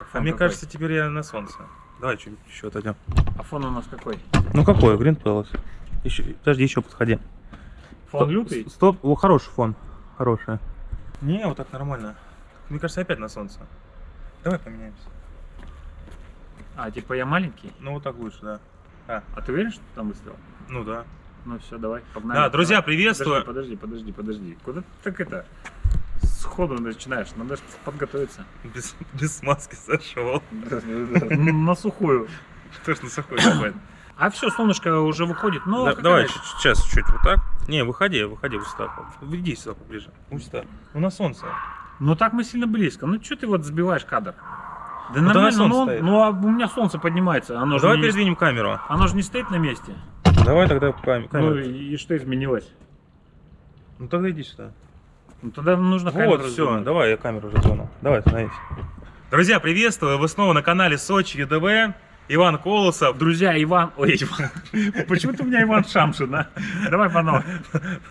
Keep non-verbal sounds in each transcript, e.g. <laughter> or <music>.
А Фон мне какой? кажется, теперь я на солнце. Давай чуть еще отойдем. А фон у нас какой? Ну какой? Green Palace. Еще, подожди, еще подходи. Фон Стоп, лютый? Стоп, о, хороший фон. Хороший. Не, вот так нормально. Мне кажется, опять на солнце. Давай поменяемся. А, типа я маленький? Ну вот так лучше, да. А, А ты уверен, что ты там выставил? ну да. Ну все, давай, погнали. Да, друзья, Давай. приветствую. Подожди, подожди, подожди, подожди. Куда ты так это? Сходу начинаешь, надо ж подготовиться. Без, без маски зашел. <laughs> На сухую. Что ж на сухой давай. А все, солнышко уже выходит. Ну, Да- давай, сейчас чуть вот так. Не, выходи, выходи вот сюда. Иди сюда поближе. Вот сюда. Ну на солнце. Ну так мы сильно близко. Ну что ты вот сбиваешь кадр? Да Вот нормально, солнце ну, он- стоит. ну а у меня солнце поднимается. Оно же, Давай не, передвинем камеру. оно же не стоит на месте. Давай тогда Ну камеру. и, и что изменилось? Ну тогда иди сюда. Ну тогда нужно камеру Вот, все, давай, я камеру тронул. Давай, становись. Друзья, приветствую! Вы снова на канале Сочи ЮДВ. Иван Колосов. Друзья, Иван... Ой, Иван. Почему ты у меня Иван Шамшин, а? Давай по новой.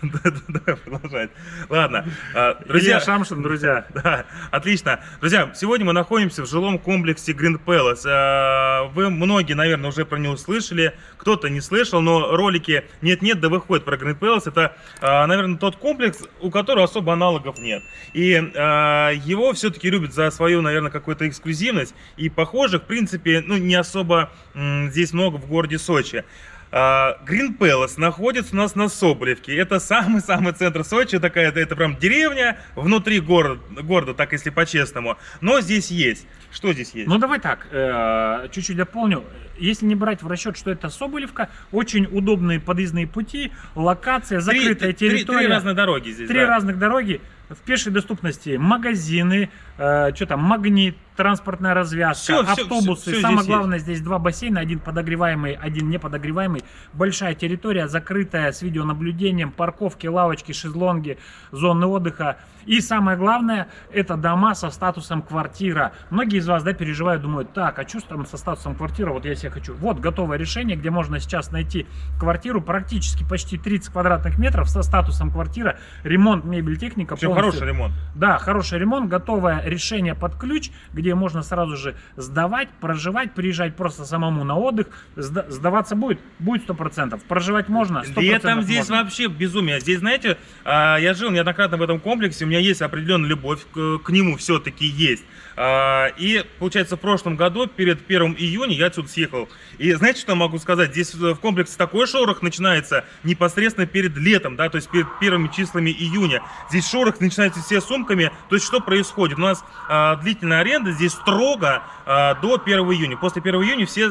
Давай продолжать. Ладно, а, Друзья, друзья, Шамшин, друзья. <laughs> Да, отлично. Друзья, сегодня мы находимся в жилом комплексе Green Palace. А, Вы многие, наверное, уже про него слышали, кто-то не слышал, но ролики нет-нет, да выходят про Green Palace. Это, а, наверное, тот комплекс, у которого особо аналогов нет. И его все-таки любят за свою, наверное, какую-то эксклюзивность. И похожих, в принципе, ну, не особо м, здесь много в городе Сочи. А, Green Palace находится у нас на Соболевке. Это самый-самый центр Сочи. Такая, это, это прям деревня внутри города, города, так если по-честному. Но здесь есть. Что здесь есть? Ну давай так, э, чуть-чуть дополню. Если не брать в расчет, что это Соболевка, очень удобные подъездные пути, локация, Три- закрытая три- три- территория. Три разные дороги здесь. Три да. разных дороги в пешей доступности. Магазины, э, что там, магнит, транспортная развязка, всё, автобусы. всё- всё Самое здесь главное, здесь два бассейна, один подогреваемый, один неподогреваемый. Большая территория, закрытая с видеонаблюдением, парковки, лавочки, шезлонги, зоны отдыха. И самое главное, это дома со статусом квартира. Многие из вас, да, переживают, думают, так, а что там со статусом квартира, вот я себе хочу. Вот готовое решение, где можно сейчас найти квартиру практически почти 30 квадратных метров со статусом квартира, ремонт, мебель, техника. Все полностью. хороший ремонт. Да, хороший ремонт, готовое решение под ключ, где можно сразу же сдавать, проживать, приезжать просто самому на отдых. Сда- сдаваться будет? Будет 100%. Проживать можно? 100% Летом здесь можно. вообще безумие. Здесь, знаете, а, я жил неоднократно в этом комплексе, у меня есть определенная любовь к, нему все-таки есть. А, И, получается, в прошлом году, перед 1 июня, я отсюда съехал. И знаете, что я могу сказать? Здесь э, в комплексе такой шорох начинается непосредственно перед летом, да, то есть перед первыми числами июня. Здесь шорох начинается все сумками. То есть что происходит? У нас а, длительная аренда здесь строго а, до 1 июня. После 1 июня все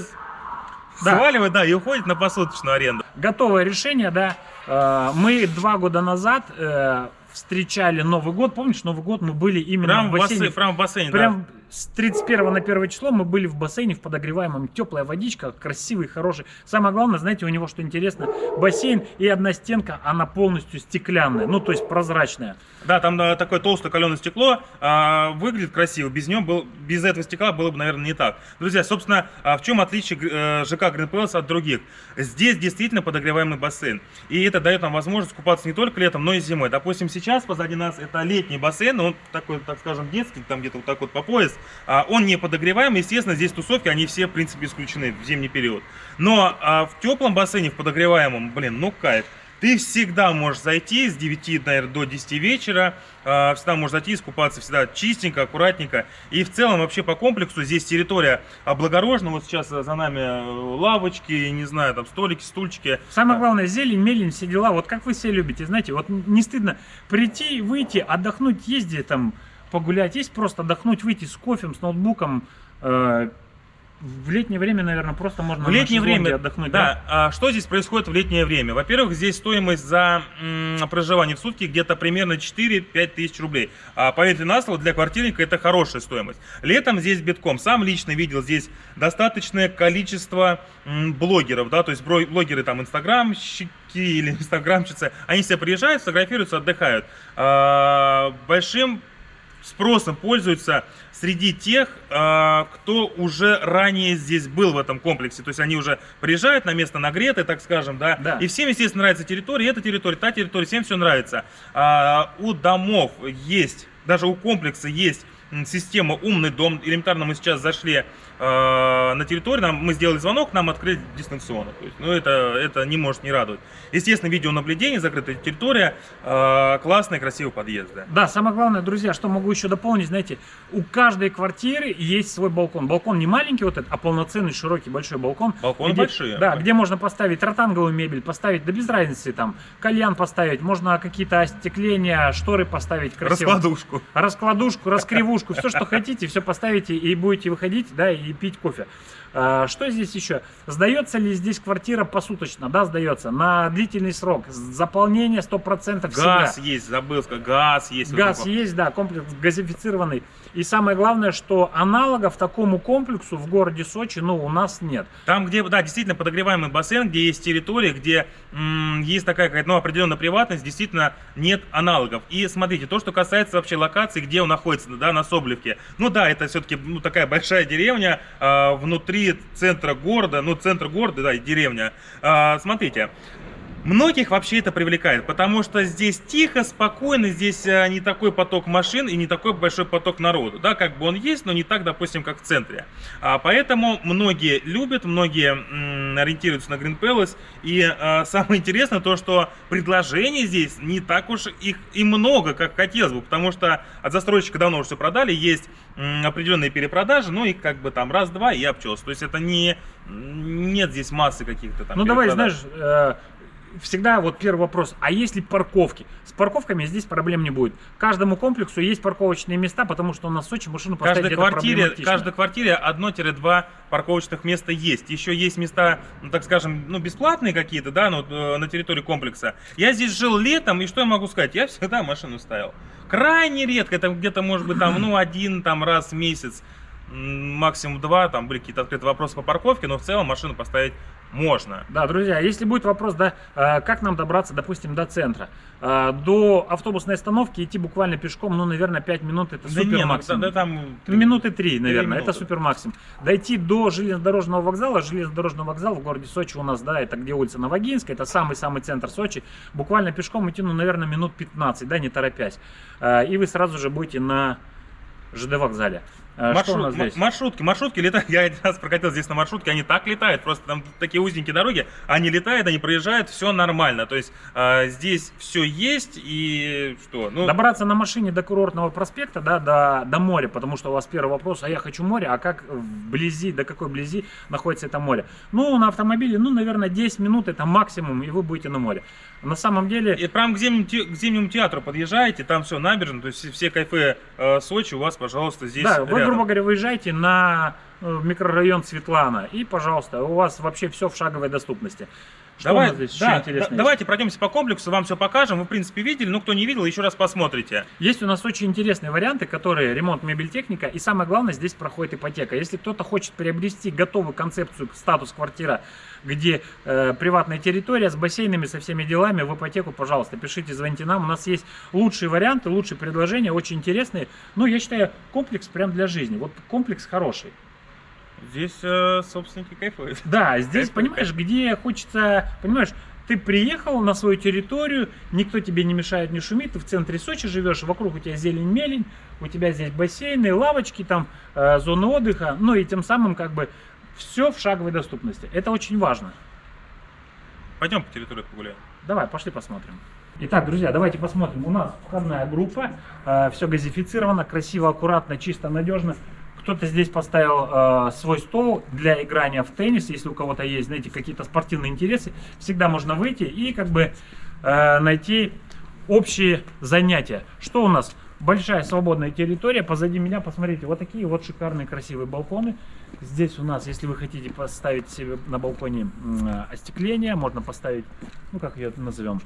Да. сваливают, да, и уходят на посуточную аренду. Готовое решение, да. Э, Мы два года назад э, встречали Новый год. Помнишь, Новый год мы были именно Прям в в бассейне. прям в бассейне, да. С 31 на 1 число мы были в бассейне в подогреваемом. Теплая водичка, красивый, хороший. Самое главное, знаете, у него что интересно, бассейн и одна стенка, она полностью стеклянная, ну то есть прозрачная. Да, там да, такое толстое каленое стекло, а, выглядит красиво. Без него был, без этого стекла было бы, наверное, не так. Друзья, собственно, а в чем отличие э, ЖК Green Palace от других? Здесь действительно подогреваемый бассейн. И это дает нам возможность купаться не только летом, но и зимой. Допустим, сейчас позади нас это летний бассейн, он такой, так скажем, детский, там где-то вот так вот по пояс. А, он не подогреваемый, естественно, здесь тусовки, они все, в принципе, исключены в зимний период. Но а, в теплом бассейне, в подогреваемом, блин, ну кайф. Ты всегда можешь зайти с 9, наверное, до 10 вечера, а, всегда можешь зайти, искупаться всегда чистенько, аккуратненько. И в целом вообще по комплексу здесь территория облагорожена. Вот сейчас э, за нами э, лавочки, не знаю, там столики, стульчики. Самое главное, зелень, мелень, все дела. Вот как вы все любите, знаете, вот не стыдно прийти, выйти, отдохнуть, ездить там, погулять. Есть просто отдохнуть, выйти с кофем, с ноутбуком. Э, В летнее время, наверное, просто можно В летнее время, отдохнуть. да, а что здесь происходит в летнее время? Во-первых, здесь стоимость за м, проживание в сутки где-то примерно 4-5 тысяч рублей. А поверьте на слово, для квартирника это хорошая стоимость. Летом здесь битком. Сам лично видел здесь достаточное количество м, блогеров, да, то есть блогеры там инстаграмщики или <laughs> инстаграмщицы, они все приезжают, фотографируются, отдыхают. А, большим спросом пользуются среди тех, а, кто уже ранее здесь был в этом комплексе. То есть они уже приезжают на место нагретое, так скажем, да. Да. И всем, естественно, нравится территория, эта территория, та территория, всем все нравится. А, у домов есть, даже у комплекса есть система «Умный дом». Элементарно мы сейчас зашли э, на территорию, нам, мы сделали звонок, нам открыли дистанционно. То есть, ну, это, это не может не радовать. Естественно, видеонаблюдение, закрытая территория, э, классный, красивый подъезд. Да. Да, самое главное, друзья, что могу еще дополнить, знаете, у каждой квартиры есть свой балкон. Балкон не маленький вот этот, а полноценный, широкий, большой балкон. Балконы где, большие. Да, где можно поставить ротанговую мебель, поставить, да без разницы, там, кальян поставить, можно какие-то остекления, шторы поставить красиво. Раскладушку. Раскладушку, раскривушку, все, что хотите, все поставите и будете выходить, да, и пить кофе. А, Что здесь еще? Сдается ли здесь квартира посуточно? Да, сдается. На длительный срок. Заполнение 100% всегда. Газ есть, забыл сказать, газ есть. вот Газ такой. есть, да, комплекс газифицированный. И самое главное, что аналогов такому комплексу в городе Сочи, ну, у нас нет. Там, где, да, действительно подогреваемый бассейн, где есть территория, где есть такая какая-то, ну, определенная приватность, действительно нет аналогов. И смотрите, то, что касается вообще локации, где он находится, да, на Соболевке. Ну да, это все-таки ну, такая большая деревня а, внутри центра города, ну, центр города, да, и деревня. А, смотрите, Многих вообще это привлекает, потому что здесь тихо, спокойно, здесь а, не такой поток машин и не такой большой поток народу. Да, как бы он есть, но не так, допустим, как в центре. А, поэтому многие любят, многие ориентируются на Green Palace. И а, <laughs> самое интересное то, что предложений здесь не так уж их и много, как хотелось бы, потому что от застройщика давно уже все продали, есть определенные перепродажи, ну и как бы там раз-два и обчелся. То есть это не нет здесь массы каких-то там. ну, давай, знаешь, э, всегда вот первый вопрос, а есть ли парковки? С парковками здесь проблем не будет. Каждому комплексу есть парковочные места, потому что у нас в Сочи машину поставить каждой квартире, каждой квартире одно-два парковочных места есть. Еще есть места, ну, так скажем, ну, бесплатные какие-то, да, ну, э, на территории комплекса. Я здесь жил летом, и что я могу сказать? Я всегда машину ставил. Крайне редко, это где-то, может быть, там, ну, один там раз в месяц, максимум два, там были какие-то открытые вопросы по парковке, но в целом машину поставить можно. Да, друзья, если будет вопрос, да, э, как нам добраться, допустим, до центра, Э, до автобусной остановки идти буквально пешком, ну, наверное, 5 минут это Да супер ну, максимум. да, там... Минуты три, наверное, минуты. это супер максимум. Дойти до железнодорожного вокзала, железнодорожный вокзал в городе Сочи у нас, да, это где улица Новогинская, это самый-самый центр Сочи. Буквально пешком идти, ну, наверное, минут 15, да, не торопясь. Э, И вы сразу же будете на ЖД вокзале. Э, Что у Маршрут- нас здесь? маршрутки, маршрутки летают. <laughs> Я один раз прокатил здесь на маршрутке, они так летают, просто там такие узенькие дороги, они летают, они проезжают, все нормально. То есть э, здесь все есть и что? Ну, Добраться на машине до курортного проспекта, да, до, до моря, потому что у вас первый вопрос, а я хочу море, а как вблизи, до какой близи находится это море? Ну, на автомобиле, ну, наверное, 10 минут это максимум, и вы будете на море. На самом деле, И прям к зимнему, к зимнему театру подъезжаете, там все набережно, то есть все- кайфы э, Сочи у вас, пожалуйста, здесь да, рядом. Грубо говоря, выезжаете на э, микрорайон Светлана, и, пожалуйста, у вас вообще все в шаговой доступности. Что Давай, здесь еще да, интересно да- есть? давайте пройдемся по комплексу, вам все покажем. Вы, в принципе, видели, но кто не видел, еще раз посмотрите. Есть у нас очень интересные варианты, которые ремонт мебель-техника, и самое главное, здесь проходит ипотека. Если кто-то хочет приобрести готовую концепцию, статус квартира, где э, приватная территория с бассейнами, со всеми делами, в ипотеку, пожалуйста, пишите, звоните нам. У нас есть лучшие варианты, лучшие предложения, очень интересные. Ну, я считаю, комплекс прям для жизни. Вот комплекс хороший. Здесь э, собственники кайфуют. Да, здесь, Кайф, понимаешь, где хочется, понимаешь, ты приехал на свою территорию, никто тебе не мешает, не шумит, ты в центре Сочи живешь, вокруг у тебя зелень-мелень, у тебя здесь бассейны, лавочки, там, э, зоны отдыха, ну и тем самым как бы все в шаговой доступности. Это очень важно. Пойдем по территории погуляем. Давай, пошли посмотрим. Итак, друзья, давайте посмотрим. У нас входная группа, все газифицировано, красиво, аккуратно, чисто, надежно. Кто-то здесь поставил э, свой стол для играния в теннис, если у кого-то есть, знаете, какие-то спортивные интересы, всегда можно выйти и как бы э, найти общие занятия. Что у нас? Большая свободная территория. Позади меня, посмотрите, вот такие вот шикарные красивые балконы. Здесь у нас, если вы хотите поставить себе на балконе остекление, можно поставить, ну как ее назовем,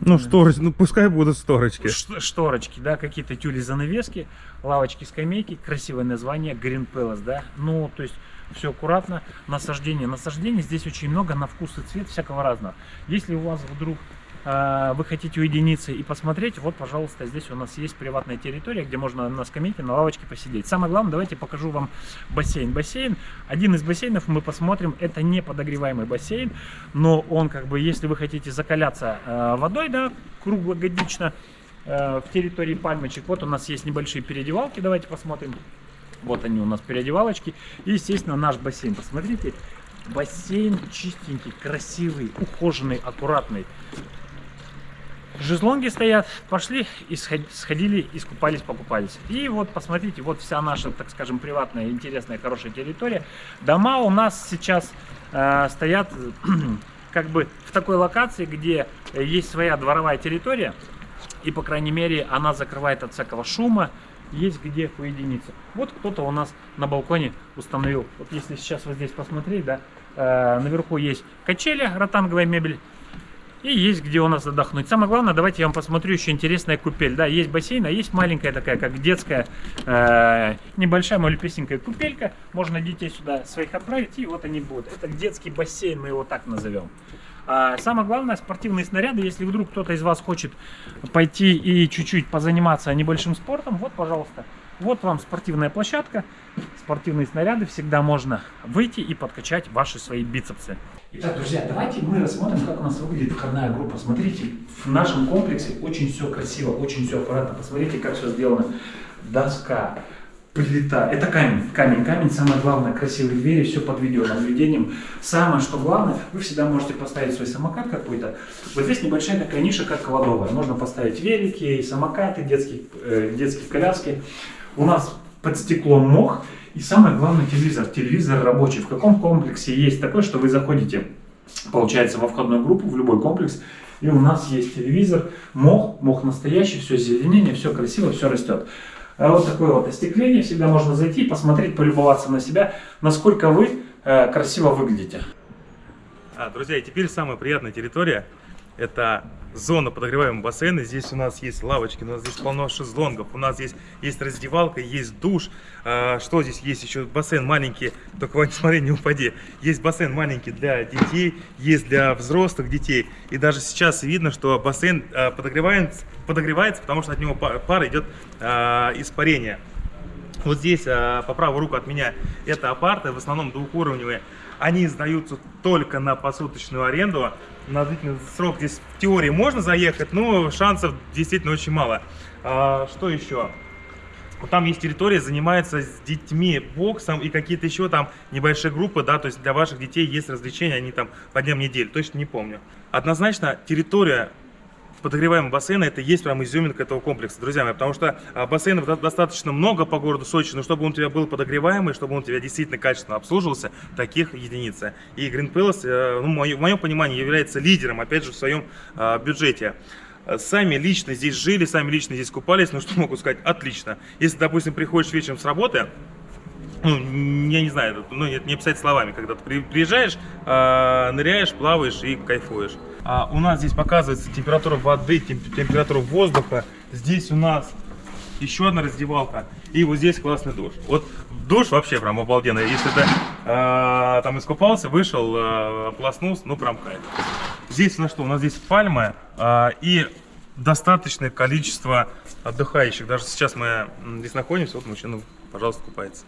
Ну, шторочки, ну пускай будут шторочки. Ш- шторочки, да, какие-то тюли занавески, лавочки, скамейки, красивое название, Green Palace, да, ну, то есть все аккуратно, насаждение, насаждение здесь очень много, на вкус и цвет всякого разного. Если у вас вдруг вы хотите уединиться и посмотреть, вот, пожалуйста, здесь у нас есть приватная территория, где можно на скамейке, на лавочке посидеть. Самое главное, давайте покажу вам бассейн. Бассейн, один из бассейнов мы посмотрим, это не подогреваемый бассейн, но он как бы, если вы хотите закаляться э, водой, да, круглогодично, э, в территории пальмочек. Вот у нас есть небольшие переодевалки, давайте посмотрим. Вот они у нас переодевалочки. И, естественно, наш бассейн. Посмотрите, бассейн чистенький, красивый, ухоженный, аккуратный. Жезлонги стоят, пошли и сходили, искупались, покупались. И вот посмотрите, вот вся наша, так скажем, приватная, интересная, хорошая территория. Дома у нас сейчас э, стоят <clears throat> как бы в такой локации, где есть своя дворовая территория. И, по крайней мере, она закрывает от всякого шума, есть где уединиться. Вот кто-то у нас на балконе установил. Вот если сейчас вот здесь посмотреть, да, э, наверху есть качели, ротанговая мебель. И есть где у нас отдохнуть. Самое главное, давайте я вам посмотрю еще интересная купель. Да, есть бассейн, а есть маленькая такая, как детская, э, небольшая малюпесенькая купелька. Можно детей сюда своих отправить, и вот они будут. Это детский бассейн, мы его так назовем. А самое главное, спортивные снаряды. Если вдруг кто-то из вас хочет пойти и чуть-чуть позаниматься небольшим спортом, вот, пожалуйста, вот вам спортивная площадка, спортивные снаряды. Всегда можно выйти и подкачать ваши свои бицепсы. Итак, друзья, давайте мы рассмотрим, как у нас выглядит входная группа. Смотрите, в нашем комплексе очень все красиво, очень все аккуратно. Посмотрите, как все сделано. Доска, плита. Это камень. Камень, камень. Самое главное, красивые двери, все под видеонаблюдением. Самое, что главное, вы всегда можете поставить свой самокат какой-то. Вот здесь небольшая такая ниша, как кладовая. Можно поставить велики, самокаты, детские, э, детские коляски. У нас под стеклом мох. И самое главное телевизор. Телевизор рабочий. В каком комплексе есть такой, что вы заходите, получается, во входную группу, в любой комплекс, и у нас есть телевизор, мох, мох настоящий, все зеленение, все красиво, все растет. А вот такое вот остекление, всегда можно зайти, посмотреть, полюбоваться на себя, насколько вы э, красиво выглядите. А, друзья, и теперь самая приятная территория, это зона подогреваемого бассейна. Здесь у нас есть лавочки, у нас здесь полно шезлонгов, у нас здесь есть раздевалка, есть душ. А, что здесь есть еще? Бассейн маленький, только Вань, <laughs> смотри, не упади. Есть бассейн маленький для детей, есть для взрослых детей. И даже сейчас видно, что бассейн а, подогревается, подогревается, потому что от него пар идет а, испарение. Вот здесь, а, по правую руку от меня, это апарты, в основном двухуровневые. Они сдаются только на посуточную аренду на длительный срок здесь в теории можно заехать, но шансов действительно очень мало. А, что еще? Там есть территория, занимается с детьми боксом и какие-то еще там небольшие группы, да, то есть для ваших детей есть развлечения, они там по дням недели, точно не помню. Однозначно территория подогреваемого бассейна это есть прям изюминка этого комплекса, друзья мои, потому что а, бассейнов достаточно много по городу Сочи, но чтобы он у тебя был подогреваемый, чтобы он у тебя действительно качественно обслуживался, таких единиц. И Green Palace, э, ну, в моем понимании, является лидером, опять же, в своем а, бюджете сами лично здесь жили, сами лично здесь купались, ну что могу сказать, отлично. Если, допустим, приходишь вечером с работы, ну, я не знаю, ну, не описать словами, когда ты приезжаешь, э, ныряешь, плаваешь и кайфуешь. А у нас здесь показывается температура воды, темп температура воздуха. Здесь у нас еще одна раздевалка. И вот здесь классный душ. Вот душ вообще прям обалденно. Если ты э, там искупался, вышел, э, ну прям кайф. Здесь у нас что? У нас здесь пальмы э, и достаточное количество отдыхающих. Даже сейчас мы здесь находимся, вот мужчина, пожалуйста, купается.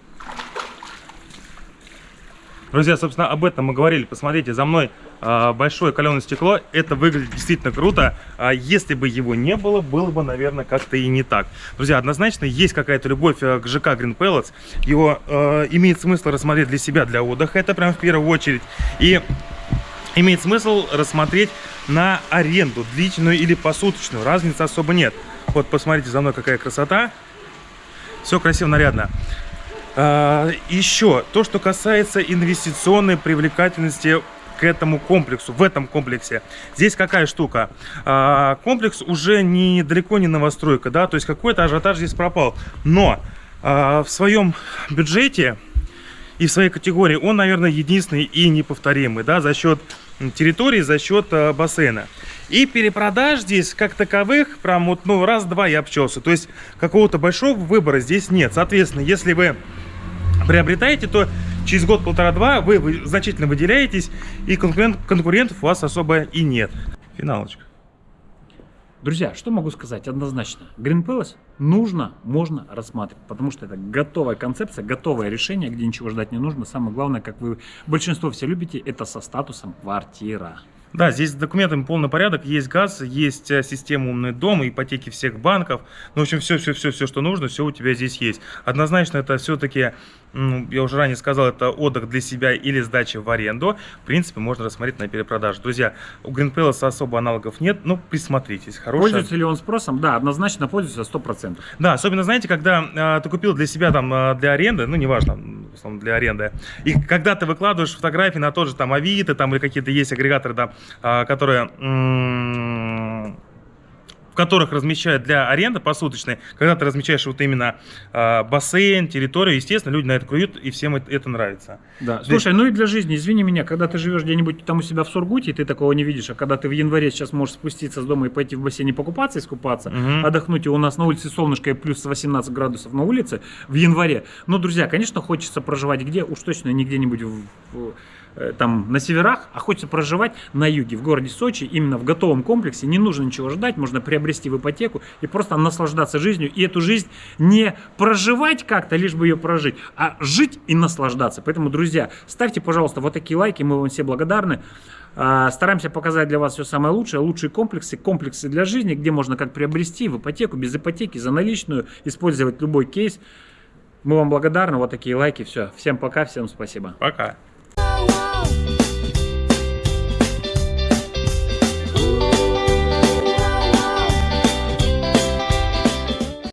Друзья, собственно, об этом мы говорили. Посмотрите, за мной э, большое каленое стекло. Это выглядит действительно круто. А если бы его не было, было бы, наверное, как-то и не так. Друзья, однозначно есть какая-то любовь э, к ЖК Green Pellets. Его э, имеет смысл рассмотреть для себя, для отдыха. Это прям в первую очередь. И имеет смысл рассмотреть на аренду, длительную или посуточную. Разницы особо нет. Вот, посмотрите за мной, какая красота. Все красиво, нарядно. А, еще, то, что касается инвестиционной привлекательности к этому комплексу, в этом комплексе. Здесь какая штука? А, комплекс уже не, далеко не новостройка, да, то есть какой-то ажиотаж здесь пропал. Но а, в своем бюджете и в своей категории он, наверное, единственный и неповторимый, да, за счет территории, за счет бассейна. И перепродаж здесь, как таковых, прям вот, ну, раз-два я обчелся. То есть какого-то большого выбора здесь нет. Соответственно, если вы приобретаете, то через год, полтора-два вы, вы значительно выделяетесь, и конкурент, конкурентов у вас особо и нет. Финалочка. Друзья, что могу сказать однозначно? Green Palace нужно, можно рассматривать, потому что это готовая концепция, готовое решение, где ничего ждать не нужно. Самое главное, как вы большинство все любите, это со статусом квартира. Да, здесь с документами полный порядок, есть газ, есть э, система умный дом, ипотеки всех банков. Ну, в общем, все-все-все, что нужно, все у тебя здесь есть. Однозначно, это все-таки, я уже ранее сказал, это отдых для себя или сдача в аренду. В принципе, можно рассмотреть на перепродаже. Друзья, у Green Palace особо аналогов нет, но присмотритесь. Хорошая... Пользуется ли он спросом? Да, однозначно пользуется 100%. Да, особенно, знаете, когда э, ты купил для себя там э, для аренды, ну, неважно, в основном для аренды, и когда ты выкладываешь фотографии на тот же там Авито, там или какие-то есть агрегаторы, да, которые в которых размещают для аренды посуточной, когда ты размещаешь вот именно э, бассейн, территорию, естественно, люди на это клюют, и всем это, это нравится. Да. Слушай, ну и для жизни, извини меня, когда ты живешь где-нибудь там у себя в Сургуте, ты такого не видишь, а когда ты в январе сейчас можешь спуститься с дома и пойти в бассейне покупаться, искупаться, угу. отдохнуть, и у нас на улице солнышко и плюс 18 градусов на улице в январе. Ну, друзья, конечно, хочется проживать где? Уж точно не где-нибудь в, в там на северах, а хочется проживать на юге, в городе Сочи, именно в готовом комплексе, не нужно ничего ждать, можно приобрести в ипотеку и просто наслаждаться жизнью, и эту жизнь не проживать как-то, лишь бы ее прожить, а жить и наслаждаться. Поэтому, друзья, ставьте, пожалуйста, вот такие лайки, мы вам все благодарны. А, стараемся показать для вас все самое лучшее, лучшие комплексы, комплексы для жизни, где можно как приобрести в ипотеку, без ипотеки, за наличную, использовать любой кейс. Мы вам благодарны, вот такие лайки, все. Всем пока, всем спасибо. Пока.